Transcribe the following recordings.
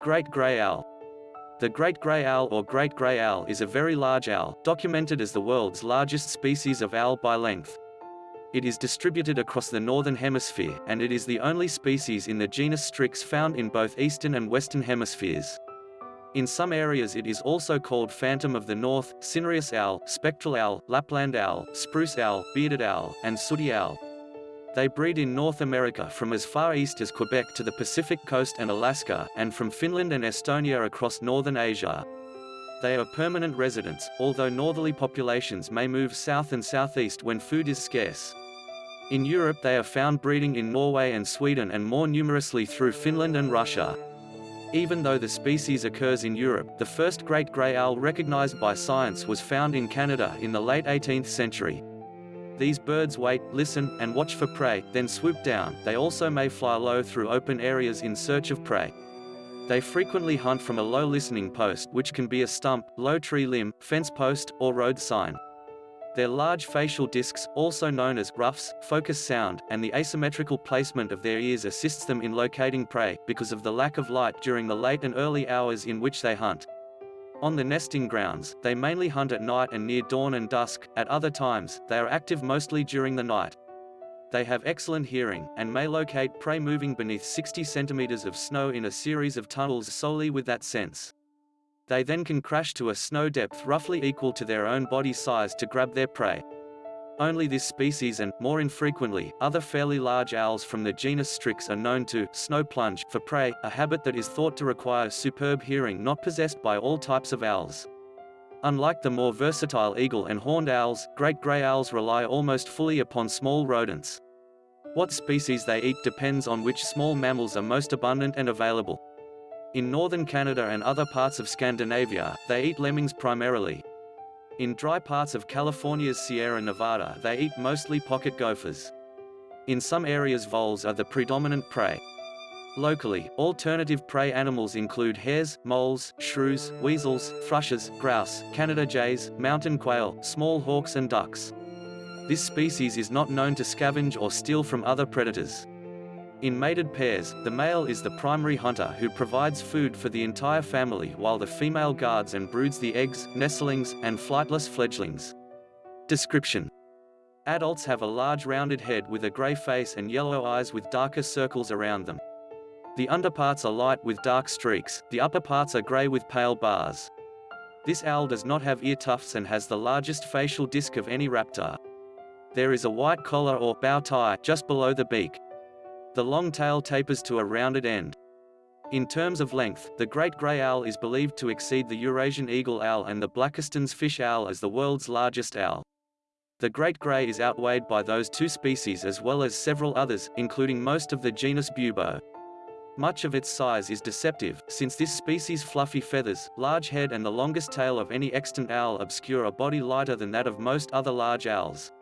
Great Grey Owl The great grey owl or great grey owl is a very large owl, documented as the world's largest species of owl by length. It is distributed across the northern hemisphere, and it is the only species in the genus Strix found in both eastern and western hemispheres. In some areas it is also called phantom of the north, cinereous owl, spectral owl, Lapland owl, spruce owl, bearded owl, and sooty owl. They breed in North America from as far east as Quebec to the Pacific coast and Alaska, and from Finland and Estonia across northern Asia. They are permanent residents, although northerly populations may move south and southeast when food is scarce. In Europe they are found breeding in Norway and Sweden and more numerously through Finland and Russia. Even though the species occurs in Europe, the first great grey owl recognized by science was found in Canada in the late 18th century. These birds wait, listen, and watch for prey, then swoop down. They also may fly low through open areas in search of prey. They frequently hunt from a low listening post which can be a stump, low tree limb, fence post, or road sign. Their large facial discs, also known as ruffs, focus sound, and the asymmetrical placement of their ears assists them in locating prey, because of the lack of light during the late and early hours in which they hunt. On the nesting grounds, they mainly hunt at night and near dawn and dusk, at other times, they are active mostly during the night. They have excellent hearing, and may locate prey moving beneath 60 centimeters of snow in a series of tunnels solely with that sense. They then can crash to a snow depth roughly equal to their own body size to grab their prey. Only this species and, more infrequently, other fairly large owls from the genus Strix are known to snow plunge for prey, a habit that is thought to require superb hearing not possessed by all types of owls. Unlike the more versatile eagle and horned owls, great gray owls rely almost fully upon small rodents. What species they eat depends on which small mammals are most abundant and available. In northern Canada and other parts of Scandinavia, they eat lemmings primarily. In dry parts of California's Sierra Nevada they eat mostly pocket gophers. In some areas voles are the predominant prey. Locally, alternative prey animals include hares, moles, shrews, weasels, thrushes, grouse, Canada jays, mountain quail, small hawks and ducks. This species is not known to scavenge or steal from other predators. In mated pairs, the male is the primary hunter who provides food for the entire family while the female guards and broods the eggs, nestlings, and flightless fledglings. Description Adults have a large rounded head with a grey face and yellow eyes with darker circles around them. The underparts are light with dark streaks, the upper parts are grey with pale bars. This owl does not have ear tufts and has the largest facial disc of any raptor. There is a white collar or bow tie just below the beak. The long tail tapers to a rounded end. In terms of length, the great grey owl is believed to exceed the Eurasian eagle owl and the Blakiston's fish owl as the world's largest owl. The great grey is outweighed by those two species as well as several others, including most of the genus Bubo. Much of its size is deceptive, since this species' fluffy feathers, large head and the longest tail of any extant owl obscure a body lighter than that of most other large owls.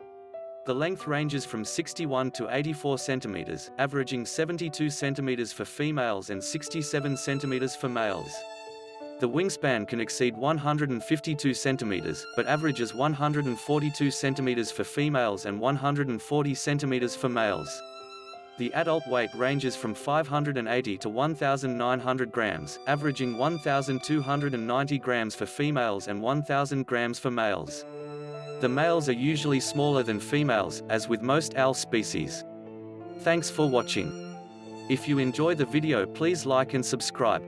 The length ranges from 61 to 84 centimeters, averaging 72 centimeters for females and 67 centimeters for males. The wingspan can exceed 152 centimeters, but averages 142 centimeters for females and 140 centimeters for males. The adult weight ranges from 580 to 1,900 grams, averaging 1,290 grams for females and 1,000 grams for males. The males are usually smaller than females, as with most owl species. Thanks for watching. If you enjoy the video please like and subscribe.